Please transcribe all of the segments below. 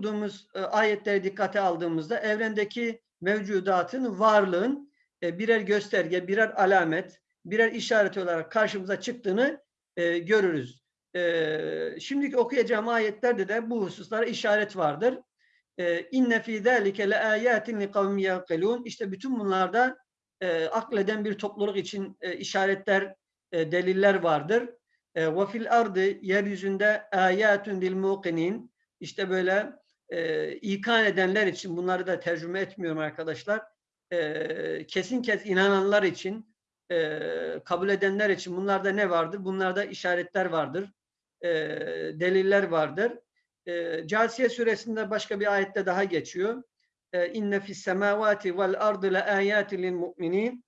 okuduğumuz e, ayetleri dikkate aldığımızda evrendeki mevcudatın varlığın e, birer gösterge, birer alamet, birer işaret olarak karşımıza çıktığını e, görürüz. E, şimdiki okuyacağım ayetlerde de bu hususlara işaret vardır. İnne fî zâlike le âyâtin li kavmi. İşte bütün bunlarda akleden bir topluluk için işaretler, deliller vardır. Ve fil ardı yeryüzünde ayatun lil muqinin. İşte böyle e, ikan edenler için bunları da tercüme etmiyorum arkadaşlar. E, kesin kes inananlar için e, kabul edenler için bunlarda ne vardır? Bunlarda işaretler vardır. E, deliller vardır. E, Casiye suresinde başka bir ayette daha geçiyor. E, İnne fis semavati vel ardı le ayatin lil mu'minin.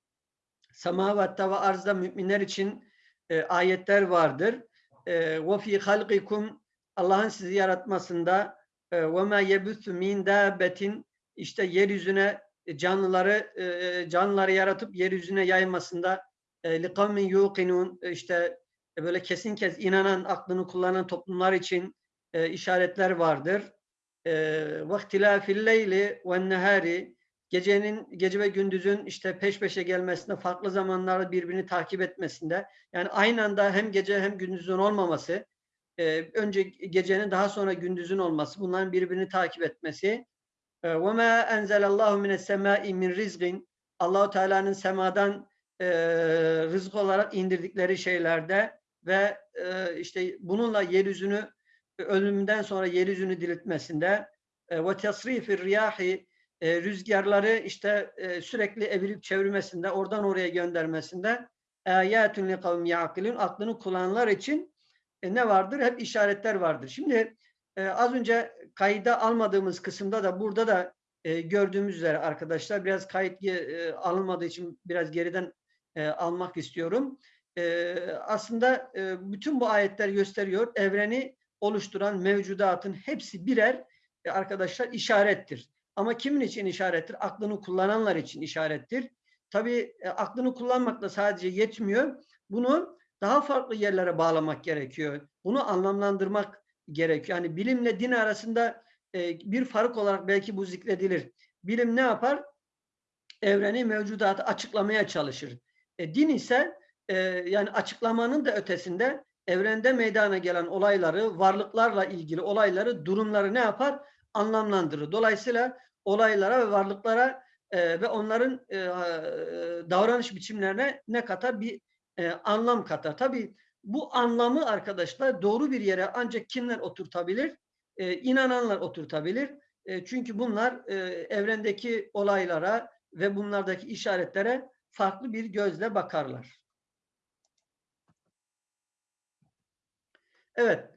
Semavatta ve arzda müminler için e, ayetler vardır. E, ve fi halqikum Allah'ın sizi yaratmasında e, ve ma yebuthu min dabbetin işte yeryüzüne canlıları e, canlıları yaratıp yeryüzüne yaymasında kavmin yuqinun işte böyle kesin kez inanan, aklını kullanan toplumlar için işaretler vardır. Leyli ve nehari gecenin gece ve gündüzün işte peş peşe gelmesinde, farklı zamanlarda birbirini takip etmesinde, yani aynı anda hem gece hem gündüzün olmaması, önce gecenin daha sonra gündüzün olması, bunların birbirini takip etmesi, وَمَا أَنْزَلَ اللّٰهُ مِنَ السَّمَاءِ مِنْ رِزْقٍ Allahu Teala'nın semadan e, rızık olarak indirdikleri şeylerde ve e, işte bununla yeryüzünü ölümünden sonra yeryüzünü diriltmesinde ve tasrifir riyahi rüzgarları işte e, sürekli evirip çevirmesinde, oradan oraya göndermesinde ayatun li kavmi yaqilun aklını kullananlar için e, ne vardır? Hep işaretler vardır. Şimdi e, az önce kayda almadığımız kısımda da burada da e, gördüğümüz üzere arkadaşlar biraz kayıt e, alınmadığı için biraz geriden e, almak istiyorum. E, aslında e, bütün bu ayetler gösteriyor evreni oluşturan mevcudatın hepsi birer e, arkadaşlar işarettir. Ama kimin için işarettir? Aklını kullananlar için işarettir. Tabii e, aklını kullanmakla sadece yetmiyor. Bunu daha farklı yerlere bağlamak gerekiyor. Bunu anlamlandırmak gerekiyor. Yani bilimle din arasında e, bir fark olarak belki bu zikredilir. Bilim ne yapar? Evreni, mevcudatı açıklamaya çalışır. E, din ise e, yani açıklamanın da ötesinde evrende meydana gelen olayları, varlıklarla ilgili olayları, durumları ne yapar? Anlamlandırır. Dolayısıyla olaylara ve varlıklara e, ve onların e, davranış biçimlerine ne katar? Bir e, anlam katar. Tabii bu anlamı arkadaşlar doğru bir yere ancak kimler oturtabilir? E, inananlar oturtabilir. E, çünkü bunlar e, evrendeki olaylara ve bunlardaki işaretlere farklı bir gözle bakarlar. Evet.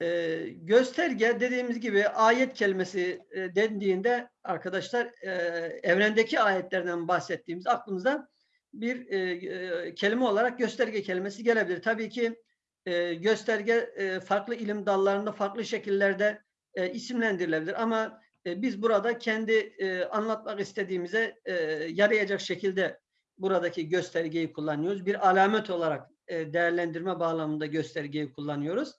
E, gösterge dediğimiz gibi ayet kelimesi e, dendiğinde arkadaşlar e, evrendeki ayetlerden bahsettiğimiz aklımıza bir e, e, kelime olarak gösterge kelimesi gelebilir. Tabii ki e, gösterge e, farklı ilim dallarında farklı şekillerde e, isimlendirilebilir ama e, biz burada kendi e, anlatmak istediğimize e, yarayacak şekilde buradaki göstergeyi kullanıyoruz. Bir alamet olarak e, değerlendirme bağlamında göstergeyi kullanıyoruz.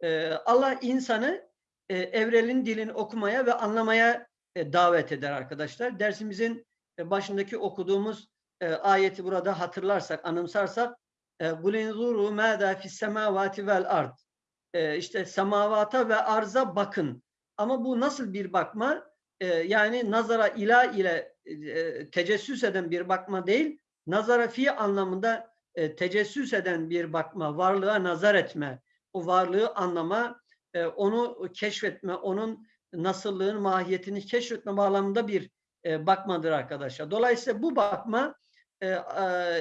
E, Allah insanı e, evrenin dilini okumaya ve anlamaya e, davet eder arkadaşlar. Dersimizin e, başındaki okuduğumuz e, ayeti burada hatırlarsak, anımsarsak e, "Bulenzuru mâdâ fissemâvâti vel ard." E, işte semavata ve arza bakın. Ama bu nasıl bir bakma? E, yani nazara ila ile e, tecessüs eden bir bakma değil, nazara fi anlamında e, tecessüs eden bir bakma, varlığa nazar etme, o varlığı anlama, onu keşfetme, onun nasıllığın mahiyetini keşfetme bağlamında bir bakmadır arkadaşlar. Dolayısıyla bu bakma e,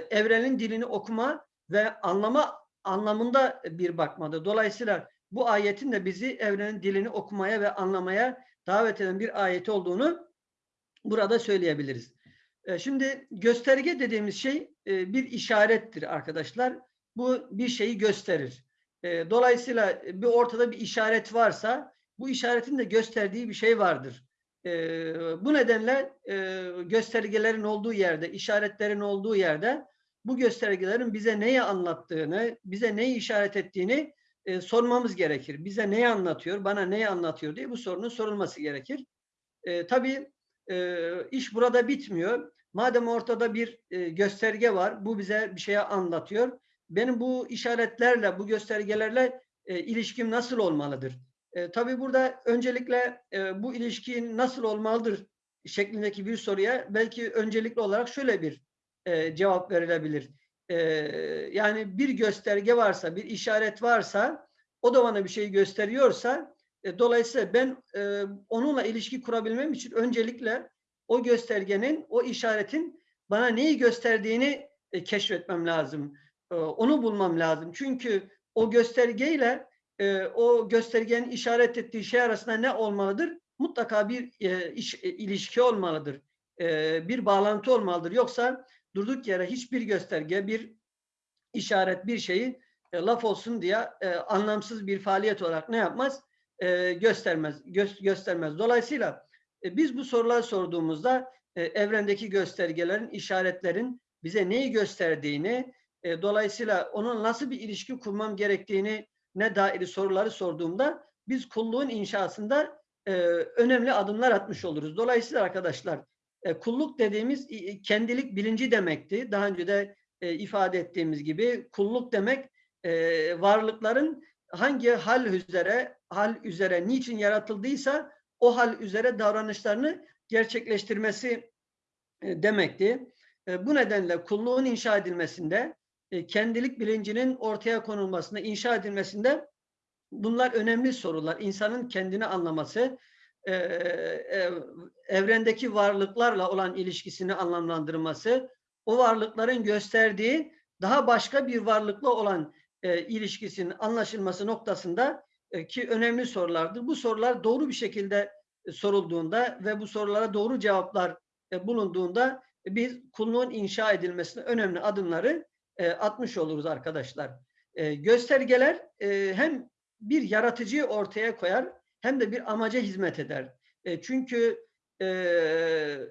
evrenin dilini okuma ve anlama anlamında bir bakmadır. Dolayısıyla bu ayetin de bizi evrenin dilini okumaya ve anlamaya davet eden bir ayet olduğunu burada söyleyebiliriz. E, şimdi gösterge dediğimiz şey e, bir işarettir arkadaşlar. Bu bir şeyi gösterir. E, dolayısıyla bir ortada bir işaret varsa bu işaretin de gösterdiği bir şey vardır. Bu nedenle göstergelerin olduğu yerde, işaretlerin olduğu yerde bu göstergelerin bize neyi anlattığını, bize neyi işaret ettiğini e, sormamız gerekir. Bize neyi anlatıyor, bana neyi anlatıyor diye bu sorunun sorulması gerekir. E, tabii e, iş burada bitmiyor. Madem ortada bir e, gösterge var, bu bize bir şeye anlatıyor. Benim bu işaretlerle, bu göstergelerle e, ilişkim nasıl olmalıdır? E, tabii burada öncelikle e, bu ilişkin nasıl olmalıdır şeklindeki bir soruya belki öncelikli olarak şöyle bir e, cevap verilebilir. E, yani bir gösterge varsa, bir işaret varsa, o da bana bir şey gösteriyorsa, e, dolayısıyla ben e, onunla ilişki kurabilmem için öncelikle o göstergenin, o işaretin bana neyi gösterdiğini e, keşfetmem lazım. E, onu bulmam lazım. Çünkü o göstergeyle e, o göstergenin işaret ettiği şey arasında ne olmalıdır? Mutlaka bir e, iş, e, ilişki olmalıdır. E, bir bağlantı olmalıdır. Yoksa durduk yere hiçbir gösterge, bir işaret, bir şeyi e, laf olsun diye e, anlamsız bir faaliyet olarak ne yapmaz? E, göstermez. Gö göstermez. Dolayısıyla e, biz bu sorular sorduğumuzda e, evrendeki göstergelerin, işaretlerin bize neyi gösterdiğini, e, dolayısıyla onun nasıl bir ilişki kurmam gerektiğini ne dair soruları sorduğumda biz kulluğun inşasında e, önemli adımlar atmış oluruz. Dolayısıyla arkadaşlar e, kulluk dediğimiz e, kendilik bilinci demekti. Daha önce de e, ifade ettiğimiz gibi kulluk demek e, varlıkların hangi hal üzere hal üzere niçin yaratıldıysa o hal üzere davranışlarını gerçekleştirmesi e, demekti. E, bu nedenle kulluğun inşa edilmesinde e, kendilik bilincinin ortaya konulmasında, inşa edilmesinde bunlar önemli sorular. İnsanın kendini anlaması, e, e, evrendeki varlıklarla olan ilişkisini anlamlandırması, o varlıkların gösterdiği daha başka bir varlıkla olan ilişkisinin anlaşılması noktasında ki önemli sorulardır. Bu sorular doğru bir şekilde sorulduğunda ve bu sorulara doğru cevaplar bulunduğunda e, biz kulluğun inşa edilmesine önemli adımları e, atmış oluruz arkadaşlar. E, göstergeler e, hem bir yaratıcıyı ortaya koyar hem de bir amaca hizmet eder. E, çünkü e,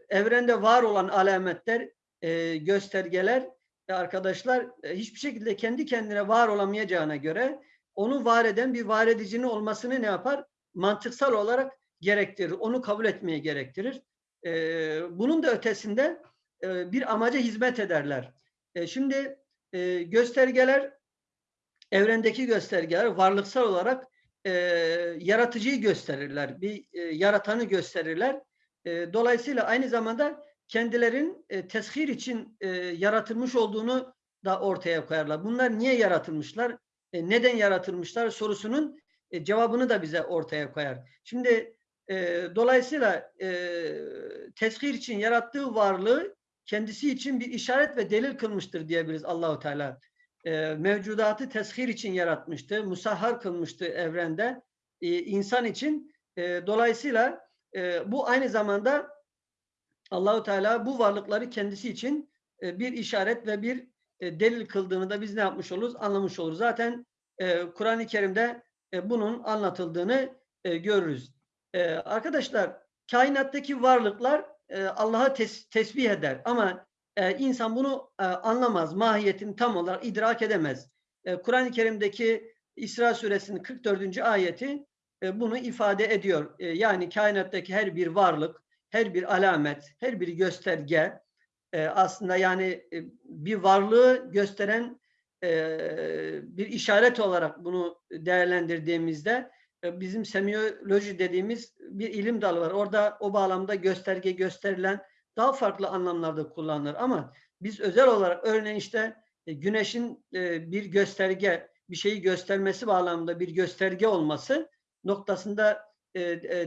evrende var olan alametler, e, göstergeler e, arkadaşlar e, hiçbir şekilde kendi kendine var olamayacağına göre onu var eden bir var edicinin olmasını ne yapar? Mantıksal olarak gerektirir. Onu kabul etmeye gerektirir. E, bunun da ötesinde e, bir amaca hizmet ederler. E, şimdi e, göstergeler evrendeki göstergeler varlıksal olarak e, yaratıcıyı gösterirler. Bir e, yaratanı gösterirler. E, dolayısıyla aynı zamanda kendilerin e, teshir için e, yaratılmış olduğunu da ortaya koyarlar. Bunlar niye yaratılmışlar? E, neden yaratılmışlar sorusunun e, cevabını da bize ortaya koyar. Şimdi e, dolayısıyla e, teshir için yarattığı varlığı kendisi için bir işaret ve delil kılmıştır diyebiliriz Allahu Teala. E, mevcudatı teshir için yaratmıştı, musahhar kılmıştı evrende e, insan için. E, dolayısıyla e, bu aynı zamanda Allahu Teala bu varlıkları kendisi için e, bir işaret ve bir e, delil kıldığını da biz ne yapmış oluruz? Anlamış oluruz. Zaten e, Kur'an-ı Kerim'de e, bunun anlatıldığını e, görürüz. E, arkadaşlar kainattaki varlıklar e, Allah'a tes tesbih eder ama e, insan bunu e, anlamaz, mahiyetini tam olarak idrak edemez. E, Kur'an-ı Kerim'deki İsra suresinin 44. ayeti e, bunu ifade ediyor. E, yani kainattaki her bir varlık, her bir alamet, her bir gösterge e, aslında yani e, bir varlığı gösteren e, bir işaret olarak bunu değerlendirdiğimizde bizim semiyoloji dediğimiz bir ilim dalı var. Orada o bağlamda gösterge gösterilen daha farklı anlamlarda kullanılır ama biz özel olarak örneğin işte e, güneşin e, bir gösterge, bir şeyi göstermesi bağlamında bir gösterge olması noktasında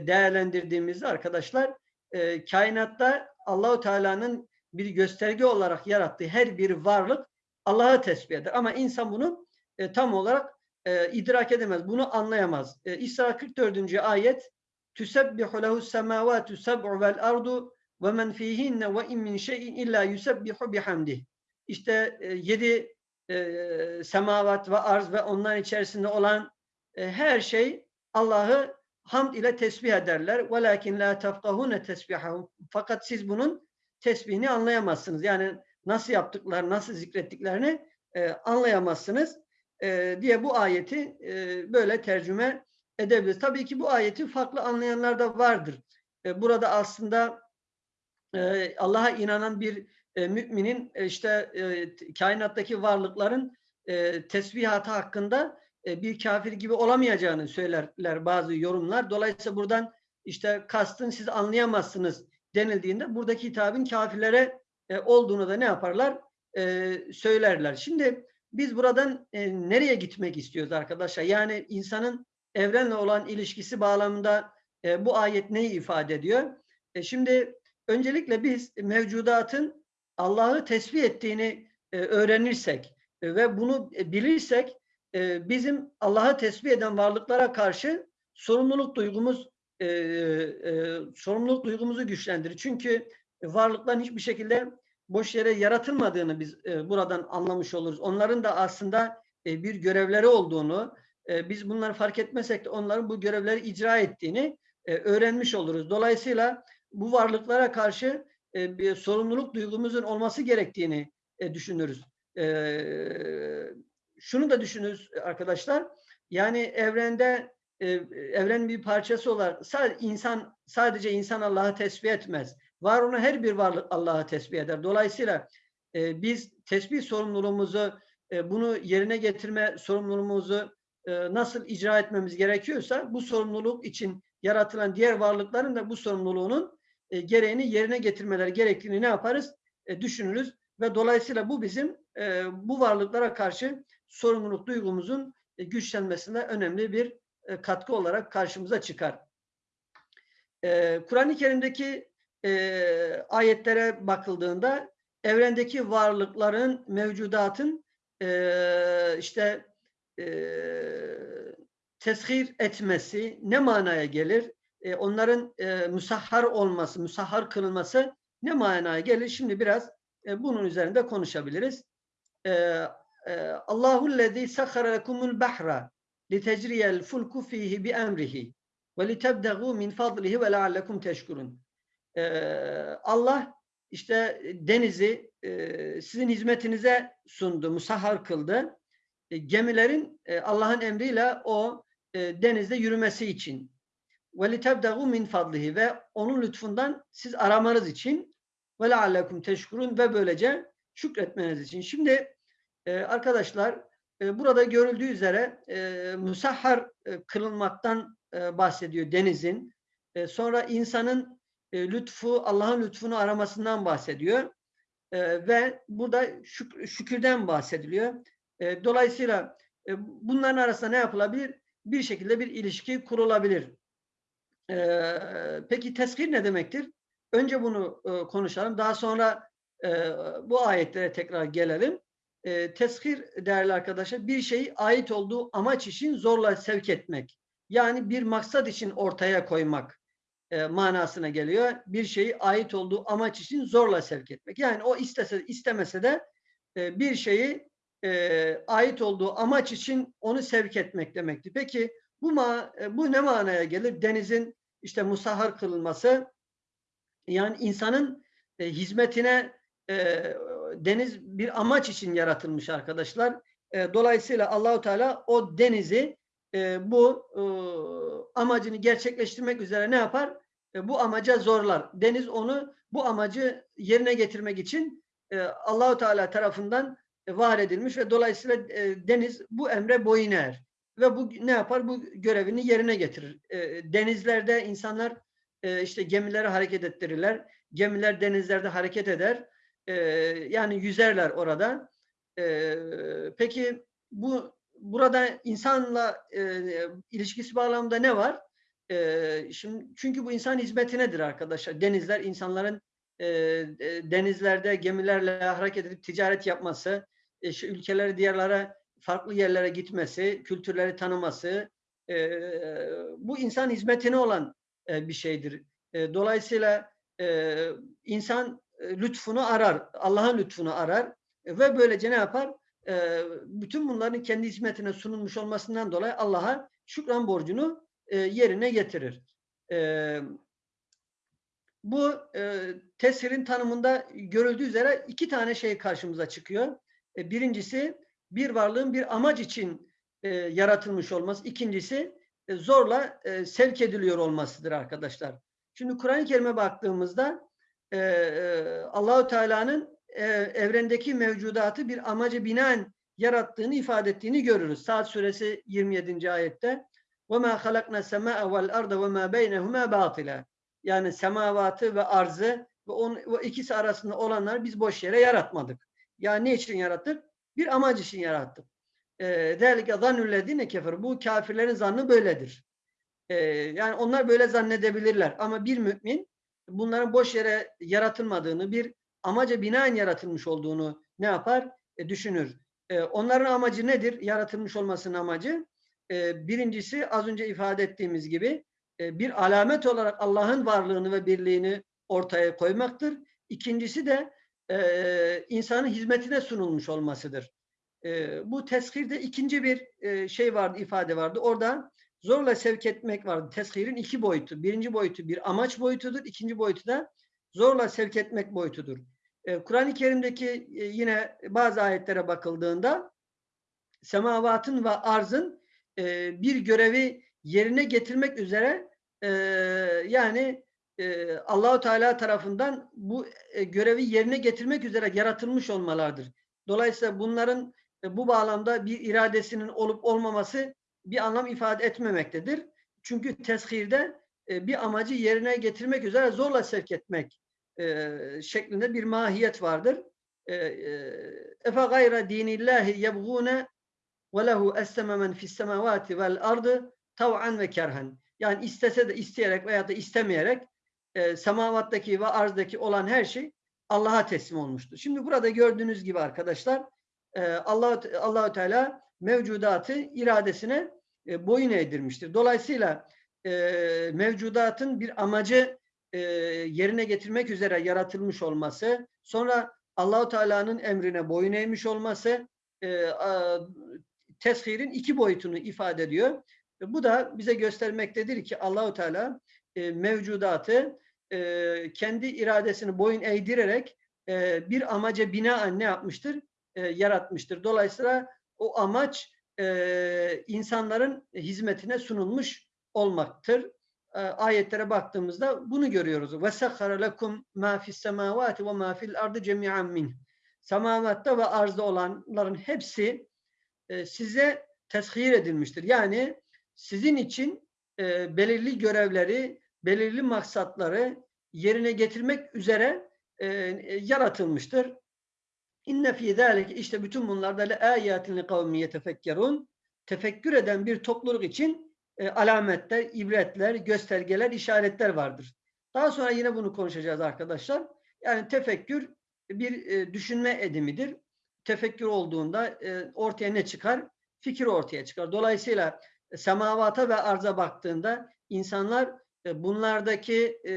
değerlendirdiğimizde arkadaşlar kainatta Allahu Teala'nın bir gösterge olarak yarattığı her bir varlık Allah'a tesbih eder. Ama insan bunu tam olarak e, idrak edemez. Bunu anlayamaz. E, İsra 44. ayet seb'u vel ardu ve men fihinne ve in min şeyin illa yusebbihu bihamdih. İşte e, yedi e, semavat ve arz ve onların içerisinde olan e, her şey Allah'ı hamd ile tesbih ederler. Velakin la tefkahune tesbihahum. Fakat siz bunun tesbihini anlayamazsınız. Yani nasıl yaptıkları, nasıl zikrettiklerini e, anlayamazsınız. E, diye bu ayeti e, böyle tercüme edebiliriz. Tabii ki bu ayeti farklı anlayanlar da vardır. E, burada aslında Allah'a inanan bir müminin işte kainattaki varlıkların e, tesbihatı hakkında bir kafir gibi olamayacağını söylerler bazı yorumlar. Dolayısıyla buradan işte kastın siz anlayamazsınız denildiğinde buradaki hitabın kafirlere e, olduğunu da ne yaparlar? Söylerler. Şimdi biz buradan e, nereye gitmek istiyoruz arkadaşlar? Yani insanın evrenle olan ilişkisi bağlamında e, bu ayet neyi ifade ediyor? E, şimdi öncelikle biz mevcudatın Allah'ı tesbih ettiğini e, öğrenirsek e, ve bunu e, bilirsek e, bizim Allah'ı tesbih eden varlıklara karşı sorumluluk duygumuz e, e, sorumluluk duygumuzu güçlendirir. Çünkü varlıkların hiçbir şekilde boş yere yaratılmadığını biz e, buradan anlamış oluruz. Onların da aslında e, bir görevleri olduğunu, e, biz bunları fark etmesek de onların bu görevleri icra ettiğini e, öğrenmiş oluruz. Dolayısıyla bu varlıklara karşı e, bir sorumluluk duygumuzun olması gerektiğini e, düşünürüz. E, şunu da düşünürüz arkadaşlar. Yani evrende e, evrenin bir parçası olarak sadece insan sadece insan Allah'ı tesbih etmez. Var olan her bir varlık Allah'ı tesbih eder. Dolayısıyla e, biz tesbih sorumluluğumuzu e, bunu yerine getirme sorumluluğumuzu e, nasıl icra etmemiz gerekiyorsa bu sorumluluk için yaratılan diğer varlıkların da bu sorumluluğunun e, gereğini yerine getirmeleri gerektiğini ne yaparız? E, düşünürüz ve dolayısıyla bu bizim e, bu varlıklara karşı sorumluluk duygumuzun e, güçlenmesine önemli bir e, katkı olarak karşımıza çıkar. E, Kur'an-ı Kerim'deki e, ayetlere bakıldığında evrendeki varlıkların, mevcudatın e, işte e, teshir etmesi ne manaya gelir? E, onların e, musahhar olması, musahhar kılınması ne manaya gelir? Şimdi biraz e, bunun üzerinde konuşabiliriz. E, e, Allahu lezî sakhara lekumul bahra litecriyel fulku fihi bi emrihi ve litebdegu min fadlihi ve leallekum teşkurun. Allah işte denizi e, sizin hizmetinize sundu, musahhar kıldı. E, gemilerin e, Allah'ın emriyle o e, denizde yürümesi için. Litebdegu min fadlihi ve onun lütfundan siz aramanız için leallekum teşkurun ve böylece şükretmeniz için. Şimdi e, arkadaşlar e, burada görüldüğü üzere e, musahhar e, kılınmaktan e, bahsediyor denizin. E, sonra insanın e, lütfu, Allah'ın lütfunu aramasından bahsediyor. E, ve burada şük şükürden bahsediliyor. E, dolayısıyla e, bunların arasında ne yapılabilir? Bir şekilde bir ilişki kurulabilir. E, peki teskir ne demektir? Önce bunu e, konuşalım. Daha sonra e, bu ayetlere tekrar gelelim. E, teskir değerli arkadaşlar bir şeyi ait olduğu amaç için zorla sevk etmek. Yani bir maksat için ortaya koymak e, manasına geliyor. Bir şeyi ait olduğu amaç için zorla sevk etmek. Yani o istese istemese de e, bir şeyi e, ait olduğu amaç için onu sevk etmek demekti. Peki bu ma e, bu ne manaya gelir? Denizin işte musahhar kılınması yani insanın e, hizmetine e, deniz bir amaç için yaratılmış arkadaşlar. E, dolayısıyla Allahu Teala o denizi e, bu e, amacını gerçekleştirmek üzere ne yapar? E, bu amaca zorlar. Deniz onu bu amacı yerine getirmek için e, Allahu Teala tarafından e, var edilmiş ve dolayısıyla e, deniz bu emre boyun eğer. Ve bu ne yapar? Bu görevini yerine getirir. E, denizlerde insanlar e, işte gemileri hareket ettirirler. Gemiler denizlerde hareket eder. E, yani yüzerler orada. E, peki bu burada insanla e, ilişkisi bağlamında ne var? E, şimdi çünkü bu insan hizmetinedir arkadaşlar. Denizler insanların e, denizlerde gemilerle hareket edip ticaret yapması, e, şu ülkeleri diğerlere farklı yerlere gitmesi, kültürleri tanıması, e, bu insan hizmetine olan e, bir şeydir. E, dolayısıyla e, insan e, lütfunu arar, Allah'ın lütfunu arar e, ve böylece ne yapar? E, bütün bunların kendi hizmetine sunulmuş olmasından dolayı Allah'a şükran borcunu e, yerine getirir. E, bu e, tesirin tanımında görüldüğü üzere iki tane şey karşımıza çıkıyor. Birincisi bir varlığın bir amaç için yaratılmış olması. İkincisi zorla e, sevk ediliyor olmasıdır arkadaşlar. Şimdi Kur'an-ı Kerim'e baktığımızda Allahu Teala'nın e, evrendeki mevcudatı bir amacı binaen yarattığını ifade ettiğini görürüz. Saat suresi 27. ayette وَمَا خَلَقْنَا السَّمَاءَ وَالْاَرْضَ وَمَا بَيْنَهُمَا بَاطِلًا Yani semavatı ve arzı ve on, o ikisi arasında olanları biz boş yere yaratmadık. Yani ne için yarattık? Bir amaç için yarattık. ذَٰلِكَ ظَنُّ الَّذ۪ينَ كَفَرُ Bu kafirlerin zannı böyledir. Ee, yani onlar böyle zannedebilirler. Ama bir mümin bunların boş yere yaratılmadığını, bir amaca binaen yaratılmış olduğunu ne yapar? E, düşünür. E, onların amacı nedir? Yaratılmış olmasının amacı. E, birincisi az önce ifade ettiğimiz gibi e, bir alamet olarak Allah'ın varlığını ve birliğini ortaya koymaktır. İkincisi de e, insanın hizmetine sunulmuş olmasıdır. E, bu teshirde ikinci bir e, şey vardı, ifade vardı. Orada zorla sevk etmek vardı. Teshirin iki boyutu. Birinci boyutu bir amaç boyutudur. İkinci boyutu da zorla sevk etmek boyutudur. E, Kur'an-ı Kerim'deki e, yine bazı ayetlere bakıldığında semavatın ve arzın e, bir görevi yerine getirmek üzere yani Allahu Teala tarafından bu görevi yerine getirmek üzere yaratılmış olmalardır. Dolayısıyla bunların bu bağlamda bir iradesinin olup olmaması bir anlam ifade etmemektedir. Çünkü teshirde bir amacı yerine getirmek üzere zorla sevk etmek e, şeklinde bir mahiyet vardır. E, e, Efe gayra dinillahi yebgûne ve lehu esseme men fis semavati vel ardı tav'an ve kerhen. Yani istese de isteyerek veya da istemeyerek e, semavattaki ve arzdaki olan her şey Allah'a teslim olmuştur. Şimdi burada gördüğünüz gibi arkadaşlar e, Allah Allahu Teala mevcudatı iradesine e, boyun eğdirmiştir. Dolayısıyla e, mevcudatın bir amacı e, yerine getirmek üzere yaratılmış olması, sonra Allahu Teala'nın emrine boyun eğmiş olması e, a, teshirin iki boyutunu ifade ediyor. E, bu da bize göstermektedir ki Allahu Teala e, mevcudatı e, kendi iradesini boyun eğdirerek e, bir amaca binaen ne yapmıştır? E, yaratmıştır. Dolayısıyla o amaç e, insanların hizmetine sunulmuş olmaktır. E, ayetlere baktığımızda bunu görüyoruz. وَسَخَّرَ لَكُمْ مَا فِي السَّمَاوَاتِ وَمَا فِي الْاَرْضِ جَمِيعًا مِنْهِ Semavatta ve arzda olanların hepsi e, size teshir edilmiştir. Yani sizin için e, belirli görevleri, belirli maksatları yerine getirmek üzere e, yaratılmıştır. İnne fî zâlike işte bütün bunlarda le âyâtin li kavmi yetefekkerun tefekkür eden bir topluluk için e, alametler, ibretler, göstergeler, işaretler vardır. Daha sonra yine bunu konuşacağız arkadaşlar. Yani tefekkür bir e, düşünme edimidir. Tefekkür olduğunda e, ortaya ne çıkar? Fikir ortaya çıkar. Dolayısıyla e, semavata ve arza baktığında insanlar e, bunlardaki e,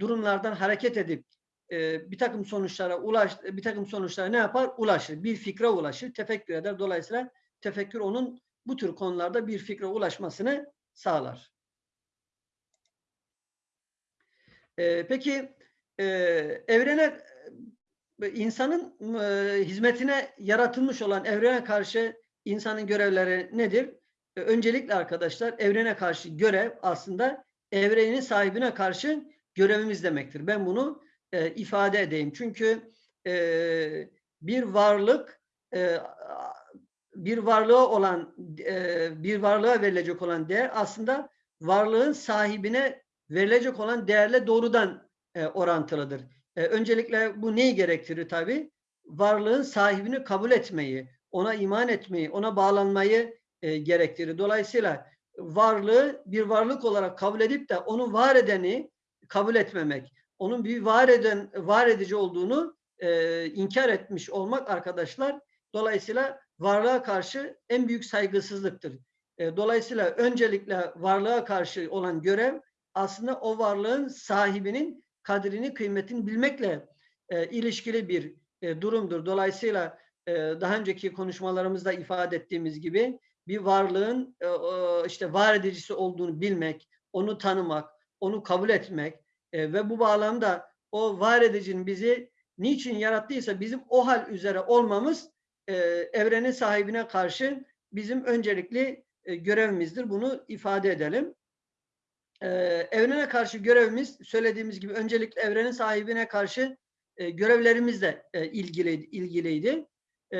durumlardan hareket edip e, bir takım sonuçlara ulaş, bir takım sonuçlara ne yapar? Ulaşır. Bir fikre ulaşır. Tefekkür eder. Dolayısıyla tefekkür onun bu tür konularda bir fikre ulaşmasını sağlar. E, peki e, evrene e, insanın e, hizmetine yaratılmış olan evrene karşı insanın görevleri nedir? E, öncelikle arkadaşlar evrene karşı görev aslında evrenin sahibine karşı görevimiz demektir. Ben bunu e, ifade edeyim. Çünkü e, bir varlık e, bir varlığa olan e, bir varlığa verilecek olan değer aslında varlığın sahibine verilecek olan değerle doğrudan e, orantılıdır. E, öncelikle bu neyi gerektirir tabi? Varlığın sahibini kabul etmeyi, ona iman etmeyi, ona bağlanmayı e, gerektirir. Dolayısıyla varlığı bir varlık olarak kabul edip de onu var edeni kabul etmemek, onun bir var eden, var edici olduğunu e, inkar etmiş olmak arkadaşlar. Dolayısıyla varlığa karşı en büyük saygısızlıktır. E, dolayısıyla öncelikle varlığa karşı olan görev aslında o varlığın sahibinin kadrini, kıymetini bilmekle e, ilişkili bir e, durumdur. Dolayısıyla e, daha önceki konuşmalarımızda ifade ettiğimiz gibi bir varlığın e, işte var edicisi olduğunu bilmek, onu tanımak, onu kabul etmek e, ve bu bağlamda o var edicinin bizi niçin yarattıysa bizim o hal üzere olmamız e, evrenin sahibine karşı bizim öncelikli e, görevimizdir. Bunu ifade edelim. E, evrene karşı görevimiz söylediğimiz gibi öncelikle evrenin sahibine karşı e, görevlerimizle e, ilgili, ilgiliydi. E,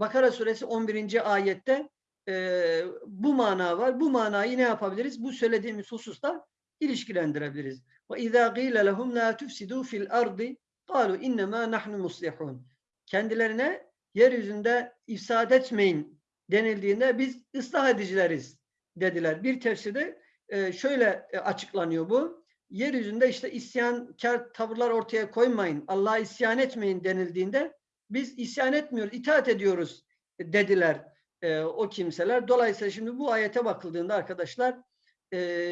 Bakara suresi 11. ayette e, bu mana var. Bu manayı ne yapabiliriz? Bu söylediğimiz hususla ilişkilendirebiliriz. Ve izâ gîle lehum lâ tufsidû fil ardi kâlu innemâ nahnu. Kendilerine yeryüzünde ifsad etmeyin denildiğinde biz ıslah edicileriz dediler. Bir tefsirde e, şöyle e, açıklanıyor bu. Yeryüzünde işte isyankar tavırlar ortaya koymayın, Allah'a isyan etmeyin denildiğinde biz isyan etmiyoruz, itaat ediyoruz dediler e, o kimseler. Dolayısıyla şimdi bu ayete bakıldığında arkadaşlar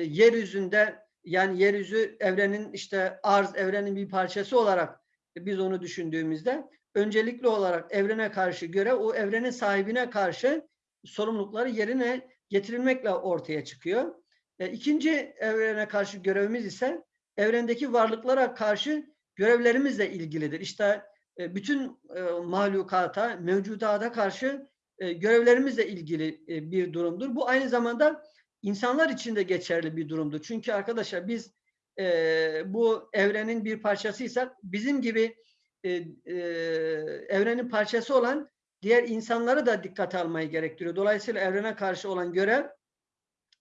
yeryüzünde yani yeryüzü evrenin işte arz evrenin bir parçası olarak biz onu düşündüğümüzde öncelikli olarak evrene karşı göre o evrenin sahibine karşı sorumlulukları yerine getirilmekle ortaya çıkıyor. E, ikinci evrene karşı görevimiz ise evrendeki varlıklara karşı görevlerimizle ilgilidir. İşte e, bütün e, mahlukata, mevcudata karşı e, görevlerimizle ilgili e, bir durumdur. Bu aynı zamanda insanlar için de geçerli bir durumdur. Çünkü arkadaşlar biz e, bu evrenin bir parçasıysak bizim gibi e, e, evrenin parçası olan diğer insanları da dikkate almayı gerektiriyor. Dolayısıyla evrene karşı olan görev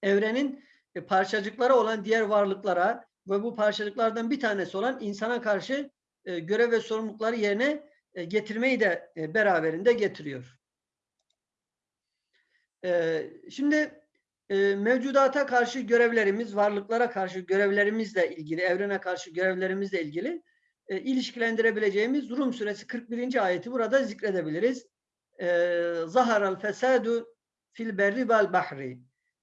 evrenin e, parçacıkları olan diğer varlıklara ve bu parçacıklardan bir tanesi olan insana karşı e, görev ve sorumlulukları yerine e, getirmeyi de e, beraberinde getiriyor. E, şimdi e, mevcudata karşı görevlerimiz, varlıklara karşı görevlerimizle ilgili, evrene karşı görevlerimizle ilgili e, ilişkilendirebileceğimiz Rum suresi 41. ayeti burada zikredebiliriz. E, Zaharal fesadu fil berri vel bahri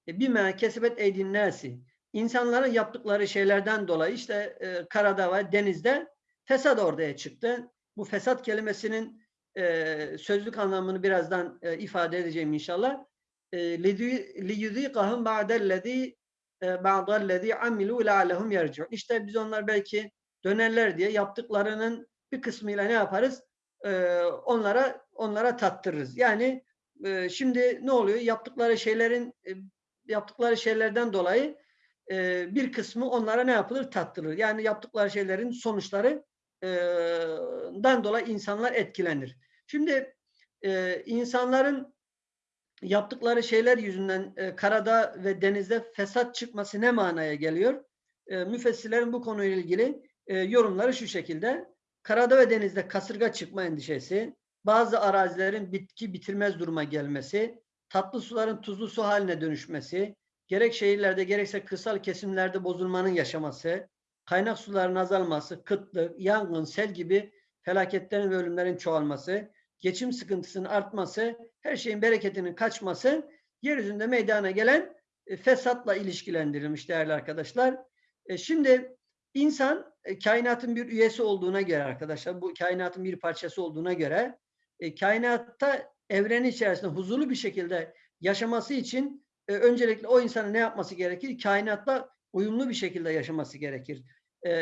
e, bime kesebet eydin nasi insanların yaptıkları şeylerden dolayı işte e, karada ve denizde fesat ortaya çıktı. Bu fesat kelimesinin e, sözlük anlamını birazdan e, ifade edeceğim inşallah. لِيُذ۪يقَهُمْ بَعْدَ الَّذ۪ي بَعْدَ الَّذ۪ي عَمِلُوا لَعَلَّهُمْ يَرْجِعُونَ İşte biz onlar belki dönerler diye yaptıklarının bir kısmıyla ne yaparız? Ee, onlara onlara tattırırız. Yani e, şimdi ne oluyor? Yaptıkları şeylerin e, yaptıkları şeylerden dolayı e, bir kısmı onlara ne yapılır? Tattırılır. Yani yaptıkları şeylerin sonuçları e, dan dolayı insanlar etkilenir. Şimdi e, insanların yaptıkları şeyler yüzünden e, karada ve denizde fesat çıkması ne manaya geliyor? E, müfessirlerin bu konuyla ilgili e, yorumları şu şekilde. Karada ve denizde kasırga çıkma endişesi, bazı arazilerin bitki bitirmez duruma gelmesi, tatlı suların tuzlu su haline dönüşmesi, gerek şehirlerde gerekse kırsal kesimlerde bozulmanın yaşaması, kaynak suların azalması, kıtlık, yangın, sel gibi felaketlerin ve ölümlerin çoğalması, geçim sıkıntısının artması, her şeyin bereketinin kaçması yeryüzünde meydana gelen e, fesatla ilişkilendirilmiş değerli arkadaşlar. E, şimdi insan e, kainatın bir üyesi olduğuna göre arkadaşlar, bu kainatın bir parçası olduğuna göre kainatta evrenin içerisinde huzurlu bir şekilde yaşaması için öncelikle o insanın ne yapması gerekir? Kainatla uyumlu bir şekilde yaşaması gerekir.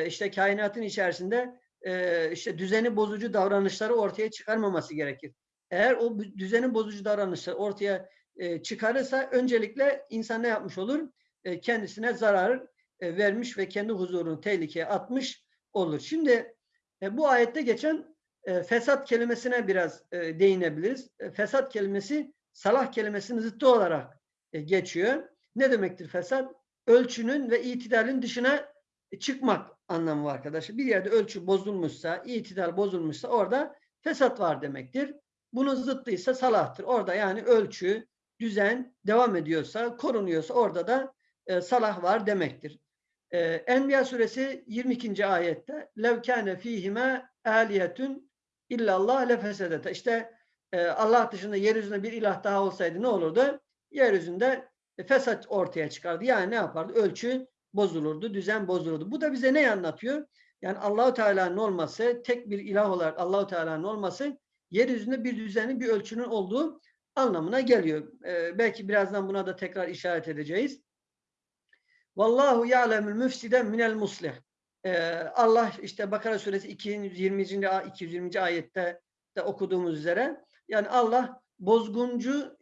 İşte kainatın içerisinde e, işte düzeni bozucu davranışları ortaya çıkarmaması gerekir. Eğer o düzeni bozucu davranışları ortaya e, çıkarırsa öncelikle insan ne yapmış olur? E, kendisine zarar e, vermiş ve kendi huzurunu tehlikeye atmış olur. Şimdi e, bu ayette geçen e, fesat kelimesine biraz değinebiliriz. Fesat kelimesi salah kelimesinin zıttı olarak geçiyor. Ne demektir fesat? Ölçünün ve itidalin dışına çıkmak anlamı var arkadaşlar. Bir yerde ölçü bozulmuşsa, itidal bozulmuşsa orada fesat var demektir. Bunun zıttı ise salahtır. Orada yani ölçü, düzen devam ediyorsa, korunuyorsa orada da e, salah var demektir. E, Enbiya suresi 22. ayette levkâne fîhime âliyetün illallah lefesedete. İşte e, Allah dışında yeryüzünde bir ilah daha olsaydı ne olurdu? Yeryüzünde fesat ortaya çıkardı. Yani ne yapardı? Ölçü bozulurdu, düzen bozulurdu. Bu da bize ne anlatıyor? Yani Allahu Teala'nın olması, tek bir ilah olarak Allahu Teala'nın olması yeryüzünde bir düzenin, bir ölçünün olduğu anlamına geliyor. Ee, belki birazdan buna da tekrar işaret edeceğiz. Vallahu ya'lemul müfside minel muslih. Ee, Allah işte Bakara suresi 220. 220. ayette de okuduğumuz üzere Yani Allah bozguncuyu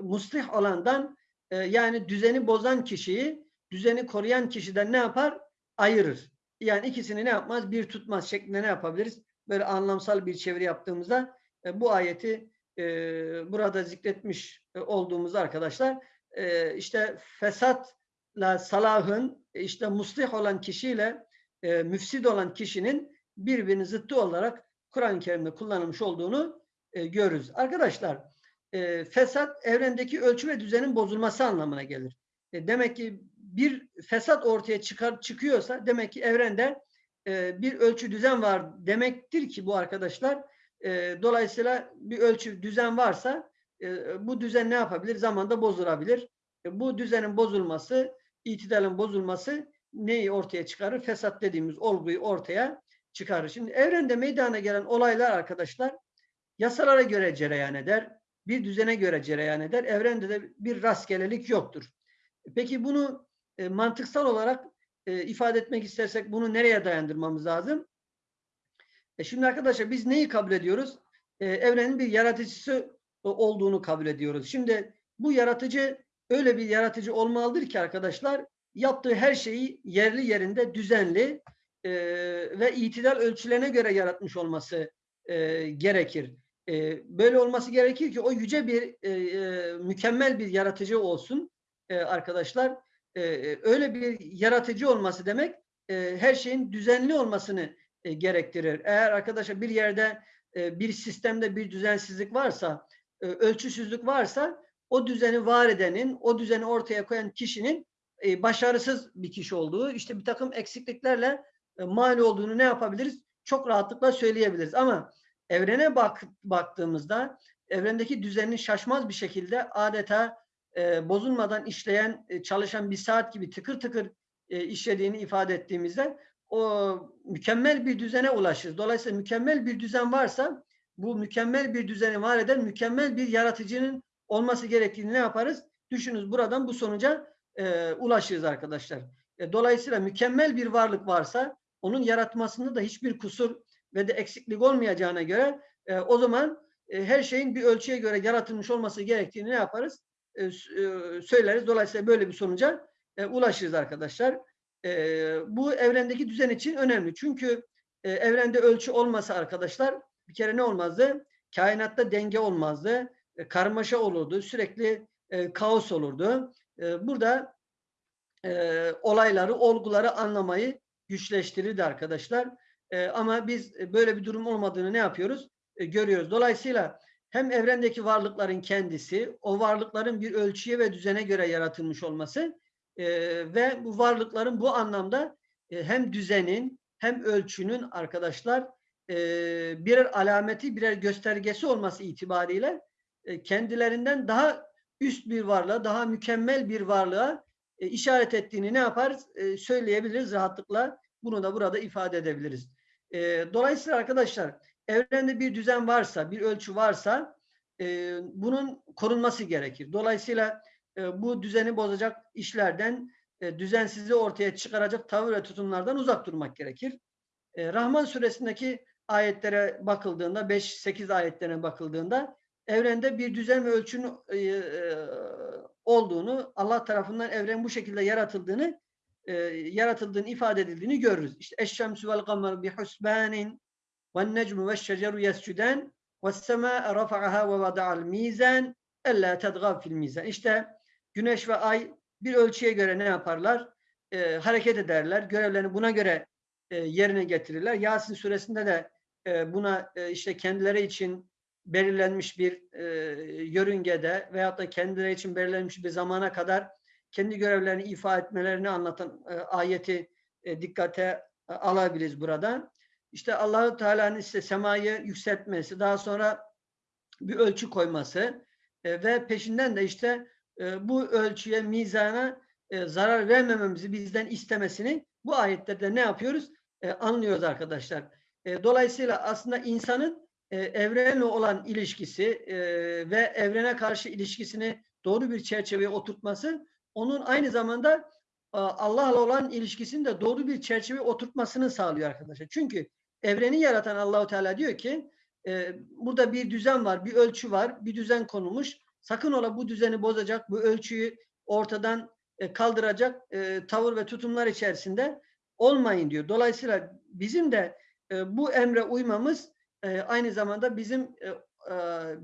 muslih olandan e, yani düzeni bozan kişiyi düzeni koruyan kişiden ne yapar? Ayırır. Yani ikisini ne yapmaz? Bir tutmaz şeklinde ne yapabiliriz? Böyle anlamsal bir çeviri yaptığımızda e, bu ayeti e, burada zikretmiş e, olduğumuz arkadaşlar e, işte fesatla salahın e, işte muslih olan kişiyle e, müfsid olan kişinin birbirinin zıttı olarak Kur'an-ı Kerim'de kullanılmış olduğunu e, görürüz. Arkadaşlar e, fesat evrendeki ölçü ve düzenin bozulması anlamına gelir. E, demek ki bir fesat ortaya çıkar çıkıyorsa demek ki evrende e, bir ölçü düzen var demektir ki bu arkadaşlar e, dolayısıyla bir ölçü düzen varsa e, bu düzen ne yapabilir? Zamanda bozulabilir. E, bu düzenin bozulması, itidalin bozulması neyi ortaya çıkarır? Fesat dediğimiz olguyu ortaya çıkarır. Şimdi evrende meydana gelen olaylar arkadaşlar yasalara göre cereyan eder. Bir düzene göre cereyan eder. Evrende de bir rastgelelik yoktur. Peki bunu e, mantıksal olarak ifade etmek istersek bunu nereye dayandırmamız lazım? E şimdi arkadaşlar biz neyi kabul ediyoruz? Evrenin bir yaratıcısı olduğunu kabul ediyoruz. Şimdi bu yaratıcı öyle bir yaratıcı olmalıdır ki arkadaşlar yaptığı her şeyi yerli yerinde düzenli e, ve itidal ölçülerine göre yaratmış olması e, gerekir. E, böyle olması gerekir ki o yüce bir e, e, mükemmel bir yaratıcı olsun e, arkadaşlar. E, öyle bir yaratıcı olması demek e, her şeyin düzenli olmasını e, gerektirir. Eğer arkadaşlar bir yerde e, bir sistemde bir düzensizlik varsa, e, ölçüsüzlük varsa o düzeni var edenin, o düzeni ortaya koyan kişinin e, başarısız bir kişi olduğu, işte bir takım eksikliklerle e, mani olduğunu ne yapabiliriz? Çok rahatlıkla söyleyebiliriz. Ama evrene bak, baktığımızda evrendeki düzenin şaşmaz bir şekilde adeta e, bozulmadan işleyen, e, çalışan bir saat gibi tıkır tıkır e, işlediğini ifade ettiğimizde o mükemmel bir düzene ulaşırız. Dolayısıyla mükemmel bir düzen varsa bu mükemmel bir düzeni var eden mükemmel bir yaratıcının olması gerektiğini ne yaparız? Düşününüz buradan bu sonuca e, ulaşırız arkadaşlar. E, dolayısıyla mükemmel bir varlık varsa onun yaratmasında da hiçbir kusur ve de eksiklik olmayacağına göre e, o zaman e, her şeyin bir ölçüye göre yaratılmış olması gerektiğini ne yaparız? E, e, söyleriz. Dolayısıyla böyle bir sonuca e, ulaşırız arkadaşlar. E, bu evrendeki düzen için önemli. Çünkü e, evrende ölçü olmasa arkadaşlar bir kere ne olmazdı? Kainatta denge olmazdı. E, karmaşa olurdu. Sürekli e, kaos olurdu. E, burada e, olayları, olguları anlamayı güçleştirirdi arkadaşlar. E, ama biz böyle bir durum olmadığını ne yapıyoruz? E, görüyoruz. Dolayısıyla hem evrendeki varlıkların kendisi, o varlıkların bir ölçüye ve düzene göre yaratılmış olması e, ve bu varlıkların bu anlamda e, hem düzenin hem ölçünün arkadaşlar e, birer alameti, birer göstergesi olması itibariyle e, kendilerinden daha üst bir varlığa, daha mükemmel bir varlığa e, işaret ettiğini ne yaparız? E, söyleyebiliriz rahatlıkla. Bunu da burada ifade edebiliriz. Dolayısıyla arkadaşlar evrende bir düzen varsa, bir ölçü varsa bunun korunması gerekir. Dolayısıyla bu düzeni bozacak işlerden, e, düzensizliği ortaya çıkaracak tavır ve tutumlardan uzak durmak gerekir. Rahman suresindeki ayetlere bakıldığında, 5-8 ayetlerine bakıldığında evrende bir düzen ve ölçünün e, e, olduğunu, Allah tarafından evren bu şekilde yaratıldığını e, yaratıldığını ifade edildiğini görürüz. İşte eşşemsü vel kamer bi husbanin ve necmu ve şeceru yescuden ve semâe rafa'aha ve vada'al mizan ella tedgav fil mizan. İşte güneş ve ay bir ölçüye göre ne yaparlar? E, hareket ederler. Görevlerini buna göre e, yerine getirirler. Yasin suresinde de e, buna e, işte kendileri için belirlenmiş bir yörüngede veyahut da kendileri için belirlenmiş bir zamana kadar kendi görevlerini ifa etmelerini anlatan ayeti dikkate alabiliriz burada. İşte Allahu Teala'nın işte semayı yükseltmesi, daha sonra bir ölçü koyması ve peşinden de işte bu ölçüye, mizana zarar vermememizi bizden istemesini bu ayetlerde ne yapıyoruz? E, anlıyoruz arkadaşlar. E, dolayısıyla aslında insanın e, evrenle olan ilişkisi e, ve evrene karşı ilişkisini doğru bir çerçeveye oturtması onun aynı zamanda Allah'la olan ilişkisini de doğru bir çerçeve oturtmasını sağlıyor arkadaşlar. Çünkü evreni yaratan Allahu Teala diyor ki e, burada bir düzen var, bir ölçü var, bir düzen konulmuş. Sakın ola bu düzeni bozacak, bu ölçüyü ortadan e, kaldıracak e, tavır ve tutumlar içerisinde olmayın diyor. Dolayısıyla bizim de e, bu emre uymamız e, aynı zamanda bizim e, e,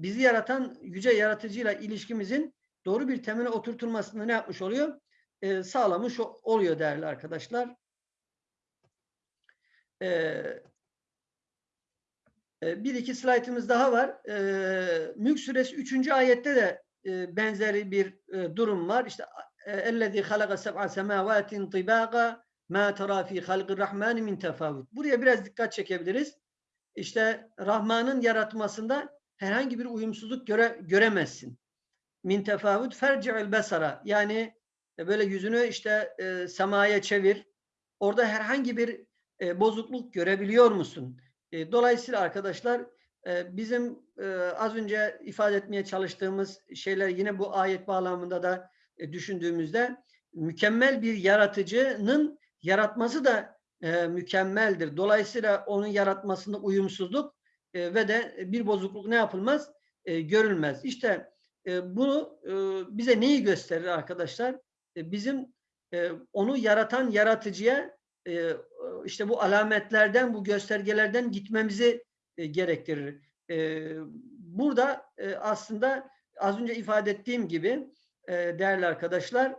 bizi yaratan yüce yaratıcıyla ilişkimizin doğru bir temele oturtulmasını ne yapmış oluyor? E, sağlamış o- oluyor değerli arkadaşlar. E, e, bir iki slaytımız daha var. E, Mülk suresi 3. ayette de e, benzeri bir e, durum var. İşte اَلَّذ۪ي خَلَقَ سَبْعَ سَمَاوَاتٍ طِبَاقًا مَا تَرَى ف۪ي خَلْقِ الرَّحْمَانِ مِنْ تَفَاوُتٍ Buraya biraz dikkat çekebiliriz. İşte Rahman'ın yaratmasında herhangi bir uyumsuzluk göre, göremezsin. Min tefavut ferci'il besara yani e, böyle yüzünü işte e, semaya çevir. Orada herhangi bir e, bozukluk görebiliyor musun? E, dolayısıyla arkadaşlar e, bizim e, az önce ifade etmeye çalıştığımız şeyler yine bu ayet bağlamında da e, düşündüğümüzde mükemmel bir yaratıcının yaratması da e, mükemmeldir. Dolayısıyla onun yaratmasında uyumsuzluk e, ve de bir bozukluk ne yapılmaz? E, görülmez. İşte e, bunu e, bize neyi gösterir arkadaşlar? E, bizim e, onu yaratan yaratıcıya e, işte bu alametlerden, bu göstergelerden gitmemizi e, gerektirir. E, burada e, aslında az önce ifade ettiğim gibi e, değerli arkadaşlar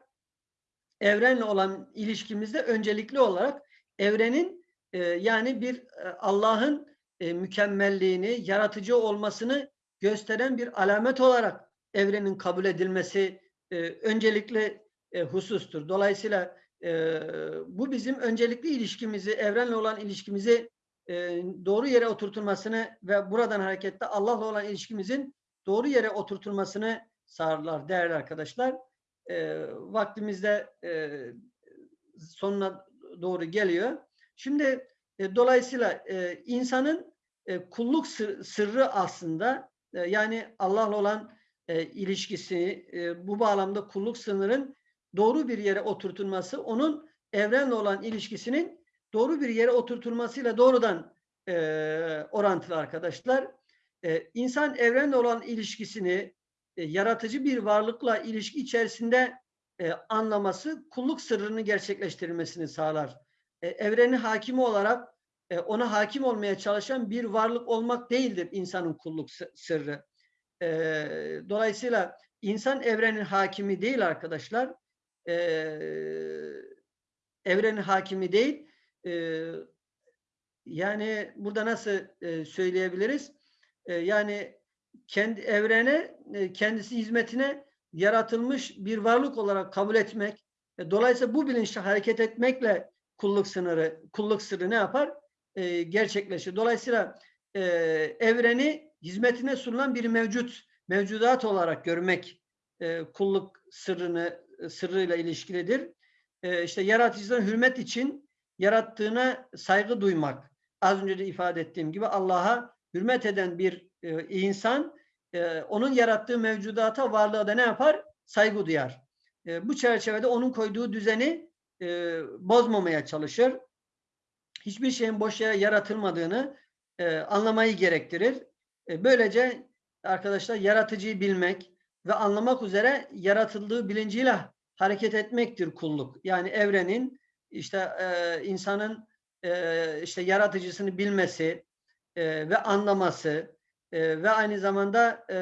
evrenle olan ilişkimizde öncelikli olarak evrenin e, yani bir e, Allah'ın e, mükemmelliğini, yaratıcı olmasını gösteren bir alamet olarak evrenin kabul edilmesi e, öncelikli e, husustur. Dolayısıyla e, bu bizim öncelikli ilişkimizi, evrenle olan ilişkimizi e, doğru yere oturtulmasını ve buradan hareketle Allah'la olan ilişkimizin doğru yere oturtulmasını sağlarlar değerli arkadaşlar. E, vaktimizde e, sonuna doğru geliyor. Şimdi e, dolayısıyla e, insanın e, kulluk sır, sırrı aslında e, yani Allah'la olan e, ilişkisi e, bu bağlamda kulluk sınırın doğru bir yere oturtulması onun evrenle olan ilişkisinin doğru bir yere oturtulmasıyla doğrudan e, orantılı arkadaşlar. E, insan evrenle olan ilişkisini e, yaratıcı bir varlıkla ilişki içerisinde e, anlaması kulluk sırrını gerçekleştirmesini sağlar. E, evreni hakimi olarak e, ona hakim olmaya çalışan bir varlık olmak değildir insanın kulluk sırrı. E, dolayısıyla insan evrenin hakimi değil arkadaşlar. E, evrenin hakimi değil. E, yani burada nasıl e, söyleyebiliriz? E, yani kendi evrene, e, kendisi hizmetine yaratılmış bir varlık olarak kabul etmek, e, dolayısıyla bu bilinçle hareket etmekle kulluk sınırı, kulluk sırrı ne yapar? E, gerçekleşir. Dolayısıyla e, evreni hizmetine sunulan bir mevcut, mevcudat olarak görmek e, kulluk sırrını, sırrıyla ilişkilidir. E, işte yaratıcıdan hürmet için yarattığına saygı duymak. Az önce de ifade ettiğim gibi Allah'a hürmet eden bir e, insan e, onun yarattığı mevcudata, varlığa da ne yapar? Saygı duyar. E, bu çerçevede onun koyduğu düzeni e, bozmamaya çalışır. Hiçbir şeyin boş yere yaratılmadığını anlamayı gerektirir. Böylece arkadaşlar yaratıcıyı bilmek ve anlamak üzere yaratıldığı bilinciyle hareket etmektir kulluk. Yani evrenin işte insanın işte yaratıcısını bilmesi ve anlaması e, ve aynı zamanda e,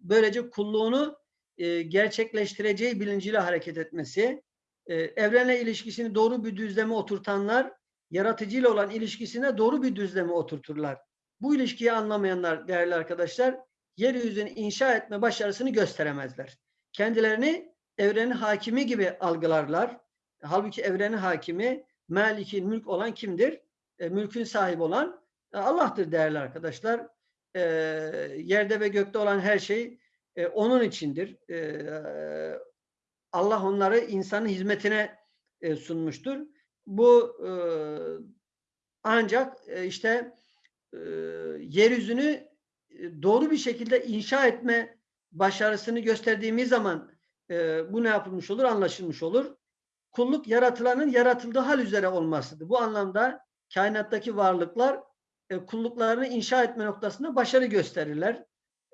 böylece kulluğunu e, gerçekleştireceği bilinciyle hareket etmesi, e, evrenle ilişkisini doğru bir düzleme oturtanlar, yaratıcıyla olan ilişkisine doğru bir düzleme oturturlar. Bu ilişkiyi anlamayanlar değerli arkadaşlar, yeryüzünü inşa etme başarısını gösteremezler. Kendilerini evrenin hakimi gibi algılarlar. Halbuki evrenin hakimi, malikin mülk olan kimdir? E, mülkün sahibi olan Allah'tır değerli arkadaşlar. E, yerde ve gökte olan her şey e, onun içindir. E, Allah onları insanın hizmetine e, sunmuştur. Bu e, ancak e, işte e, yeryüzünü e, doğru bir şekilde inşa etme başarısını gösterdiğimiz zaman e, bu ne yapılmış olur? Anlaşılmış olur. Kulluk yaratılanın yaratıldığı hal üzere olmasıdır. Bu anlamda kainattaki varlıklar e, kulluklarını inşa etme noktasında başarı gösterirler.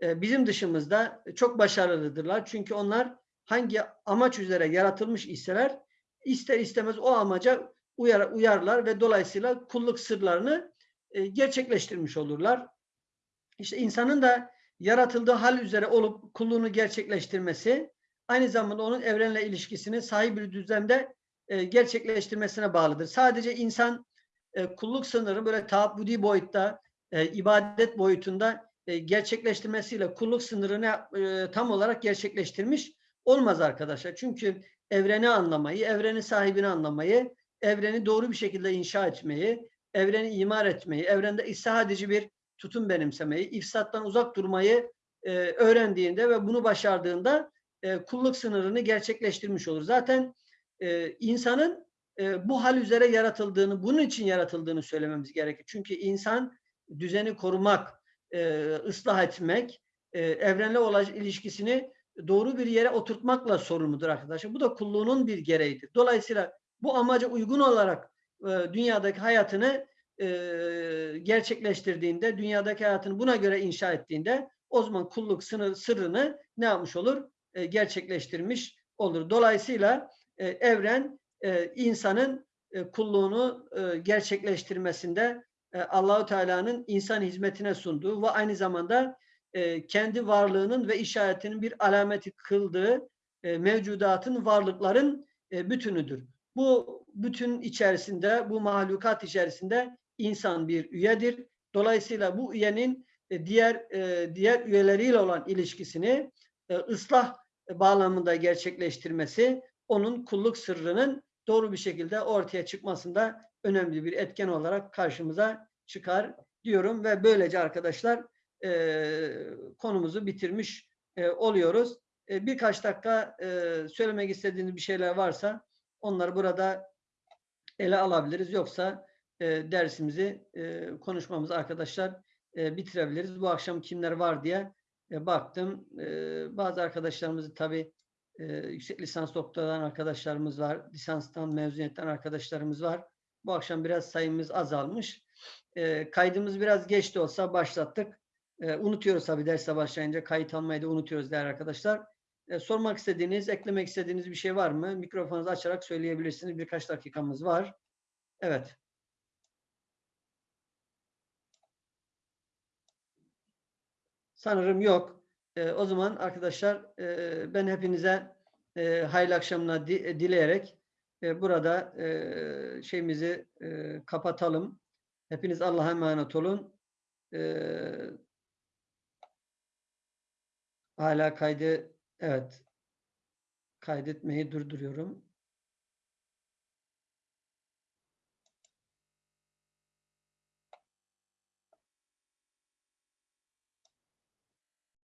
E, bizim dışımızda çok başarılıdırlar. Çünkü onlar hangi amaç üzere yaratılmış iseler ister istemez o amaca uyar, uyarlar ve dolayısıyla kulluk sırlarını e, gerçekleştirmiş olurlar. İşte insanın da yaratıldığı hal üzere olup kulluğunu gerçekleştirmesi aynı zamanda onun evrenle ilişkisini sahip bir düzlemde e, gerçekleştirmesine bağlıdır. Sadece insan e, kulluk sınırı böyle taabbudi boyutta, e, ibadet boyutunda e, gerçekleştirmesiyle kulluk sınırını e, tam olarak gerçekleştirmiş olmaz arkadaşlar. Çünkü evreni anlamayı, evrenin sahibini anlamayı, evreni doğru bir şekilde inşa etmeyi, evreni imar etmeyi, evrende ıslah bir tutum benimsemeyi, ifsattan uzak durmayı e, öğrendiğinde ve bunu başardığında e, kulluk sınırını gerçekleştirmiş olur. Zaten e, insanın e, bu hal üzere yaratıldığını, bunun için yaratıldığını söylememiz gerekir. Çünkü insan düzeni korumak, e, ıslah etmek, e, evrenle olan ilişkisini doğru bir yere oturtmakla sorumludur arkadaşlar. Bu da kulluğunun bir gereğidir. Dolayısıyla bu amaca uygun olarak dünyadaki hayatını gerçekleştirdiğinde, dünyadaki hayatını buna göre inşa ettiğinde o zaman kulluk sınır, sırrını ne yapmış olur? Gerçekleştirmiş olur. Dolayısıyla evren e, insanın e, kulluğunu e, gerçekleştirmesinde e, Allahu Teala'nın insan hizmetine sunduğu ve aynı zamanda e, kendi varlığının ve işaretinin bir alameti kıldığı mevcudatın, varlıkların bütünüdür. Bu bütün içerisinde, bu mahlukat içerisinde insan bir üyedir. Dolayısıyla bu üyenin diğer diğer üyeleriyle olan ilişkisini ıslah bağlamında gerçekleştirmesi onun kulluk sırrının doğru bir şekilde ortaya çıkmasında önemli bir etken olarak karşımıza çıkar diyorum ve böylece arkadaşlar konumuzu bitirmiş oluyoruz. birkaç dakika söylemek istediğiniz bir şeyler varsa onları burada ele alabiliriz. Yoksa dersimizi konuşmamızı arkadaşlar bitirebiliriz. Bu akşam kimler var diye baktım. bazı arkadaşlarımızı tabii yüksek lisans doktoradan arkadaşlarımız var. Lisanstan, mezuniyetten arkadaşlarımız var. Bu akşam biraz sayımız azalmış. kaydımız biraz geç de olsa başlattık. unutuyoruz tabii derse başlayınca. Kayıt almayı da unutuyoruz değerli arkadaşlar. sormak istediğiniz, eklemek istediğiniz bir şey var mı? Mikrofonunuzu açarak söyleyebilirsiniz. Birkaç dakikamız var. Evet. Sanırım yok. E, o zaman arkadaşlar e, ben hepinize e, hayırlı akşamlar di, e, dileyerek e, burada e, şeyimizi e, kapatalım. Hepiniz Allah'a emanet olun. E, hala kaydı evet kaydetmeyi durduruyorum.